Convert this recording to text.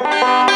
Música